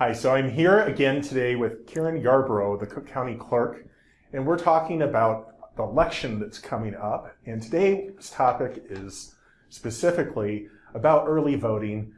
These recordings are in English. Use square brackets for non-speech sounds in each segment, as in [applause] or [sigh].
Hi, so I'm here again today with Karen Yarbrough, the Cook County Clerk, and we're talking about the election that's coming up. And today's topic is specifically about early voting.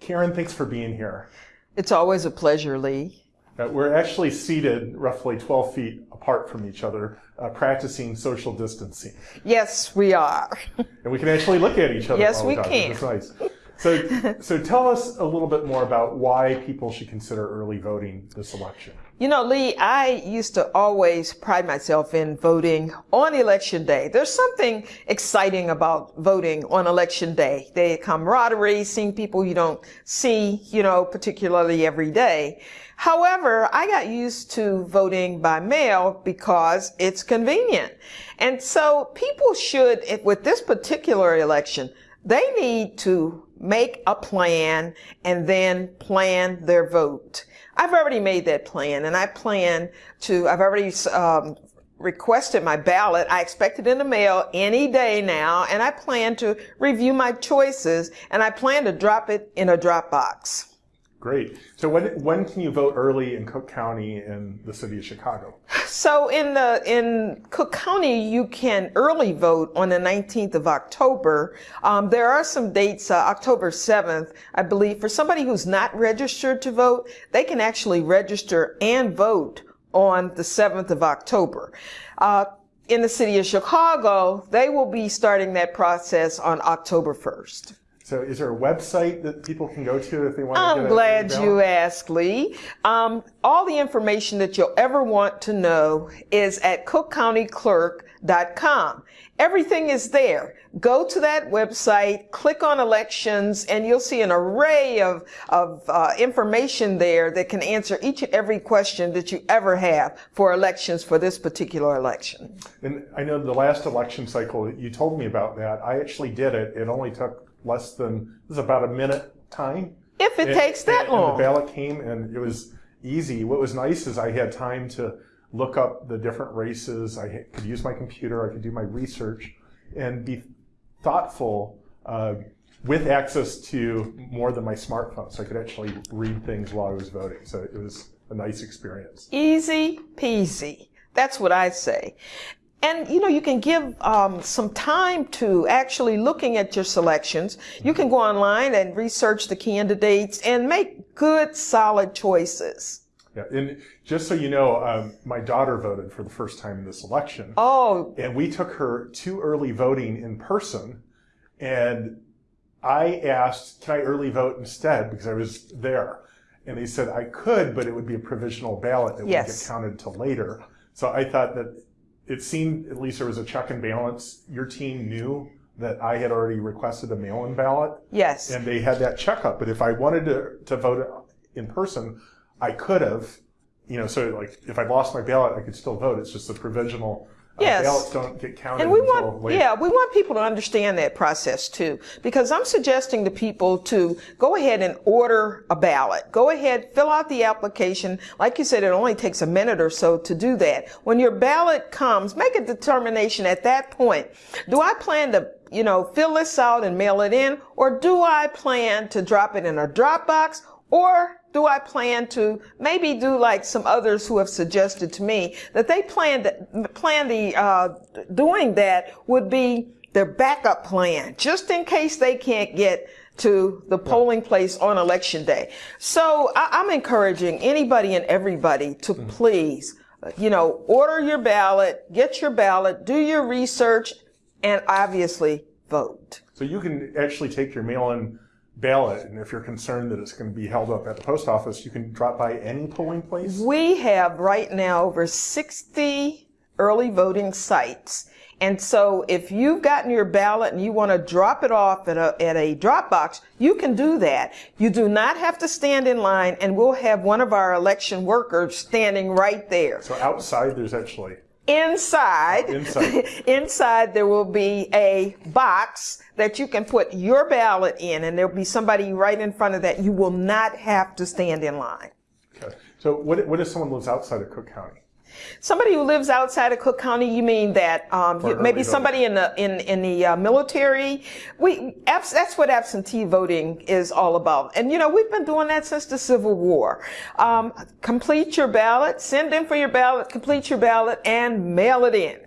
Karen, thanks for being here. It's always a pleasure, Lee. Uh, we're actually seated roughly 12 feet apart from each other, uh, practicing social distancing. Yes, we are. and we can actually look at each other. Yes, we can. It's nice. So, so tell us a little bit more about why people should consider early voting this election. You know, Lee, I used to always pride myself in voting on election day. There's something exciting about voting on election day. The camaraderie, seeing people you don't see, you know, particularly every day. However, I got used to voting by mail because it's convenient. And so people should, with this particular election, they need to make a plan and then plan their vote. I've already made that plan and I plan to, I've already um, requested my ballot. I expect it in the mail any day now and I plan to review my choices and I plan to drop it in a drop box. Great. So when when can you vote early in Cook County in the city of Chicago? So in the in Cook County, you can early vote on the 19th of October. Um, there are some dates, uh, October 7th, I believe. For somebody who's not registered to vote, they can actually register and vote on the 7th of October. Uh, in the city of Chicago, they will be starting that process on October 1st. So is there a website that people can go to if they want to? I'm to get glad you asked, Lee. Um, all the information that you'll ever want to know is at cookcountyclerk.com. Everything is there. Go to that website, click on elections, and you'll see an array of, of uh, information there that can answer each and every question that you ever have for elections for this particular election. And I know the last election cycle, you told me about that. I actually did it. It only took less than, it was about a minute time. If it and, takes that and, long. And the ballot came and it was easy. What was nice is I had time to look up the different races. I could use my computer. I could do my research and be thoughtful uh, with access to more than my smartphone. So I could actually read things while I was voting. So it was a nice experience. Easy peasy. That's what I say. And you know, you can give um, some time to actually looking at your selections. You can go online and research the candidates and make good, solid choices. Yeah, and just so you know, um, my daughter voted for the first time in this election. Oh. And we took her to early voting in person, and I asked, "Can I early vote instead?" Because I was there, and they said I could, but it would be a provisional ballot that yes. would get counted till later. So I thought that it seemed at least there was a check and balance. Your team knew that I had already requested a mail-in ballot. Yes. And they had that checkup. But if I wanted to, to vote in person, I could have, you know, so like if I lost my ballot, I could still vote. It's just a provisional Yes. Uh, ballots don't get counted. And we want, later. yeah, we want people to understand that process too, because I'm suggesting to people to go ahead and order a ballot. Go ahead, fill out the application. Like you said, it only takes a minute or so to do that. When your ballot comes, make a determination at that point. Do I plan to you know, fill this out and mail it in, or do I plan to drop it in a drop box, or do I plan to maybe do like some others who have suggested to me that they plan plan the uh, doing that would be their backup plan just in case they can't get to the polling place on election day. So I, am encouraging anybody and everybody to mm. please, you know, order your ballot, get your ballot, do your research, and obviously vote. So you can actually take your mail-in ballot, and if you're concerned that it's going to be held up at the post office, you can drop by any polling place? We have right now over 60 early voting sites. And so if you've gotten your ballot and you want to drop it off at a, at a drop box, you can do that. You do not have to stand in line and we'll have one of our election workers standing right there. So outside there's actually Inside, inside. [laughs] inside there will be a box that you can put your ballot in and there'll be somebody right in front of that. You will not have to stand in line. Okay. So what, what if someone lives outside of Cook County? Somebody who lives outside of Cook County, you mean that um, you- maybe somebody in the in in the uh, military? We abs- that's what absentee voting is all about, and you know we've been doing that since the Civil War. Um, complete your ballot, send in for your ballot, complete your ballot, and mail it in.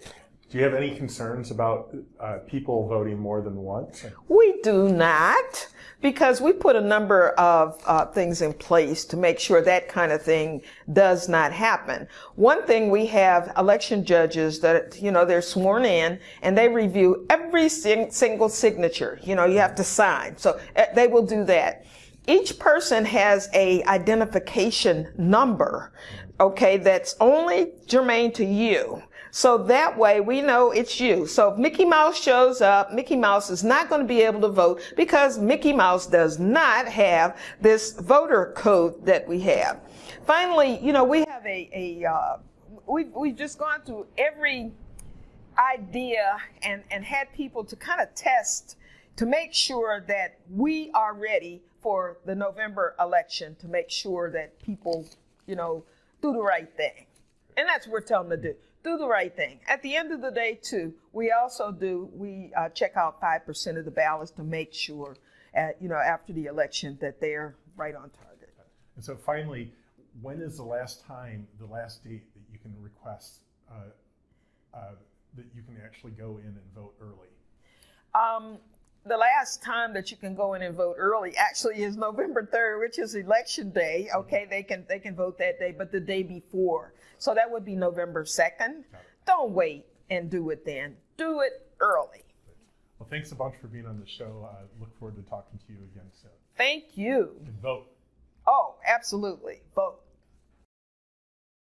Do you have any concerns about uh, people voting more than once? We do not, because we put a number of uh, things in place to make sure that kind of thing does not happen. One thing we have election judges that, you know, they're sworn in and they review every sing- single signature. You know, you have to sign. So uh, they will do that. Each person has a identification number, okay, that's only germane to you. So that way we know it's you. So if Mickey Mouse shows up, Mickey Mouse is not going to be able to vote because Mickey Mouse does not have this voter code that we have. Finally, you know, we have a, a uh, we've, we've just gone through every idea and, and had people to kind of test to make sure that we are ready for the November election to make sure that people, you know, do the right thing. And that's what we're telling them to do. Do the right thing. At the end of the day, too, we also do, we uh, check out 5% of the ballots to make sure, at, you know, after the election that they're right on target. And so finally, when is the last time, the last date that you can request uh, uh, that you can actually go in and vote early? Um, the last time that you can go in and vote early actually is November 3rd, which is election day. Mm-hmm. Okay, they can they can vote that day, but the day before. So that would be November 2nd. Don't wait and do it then. Do it early. Well, thanks a bunch for being on the show. I look forward to talking to you again soon. Thank you. And vote. Oh, absolutely. Vote.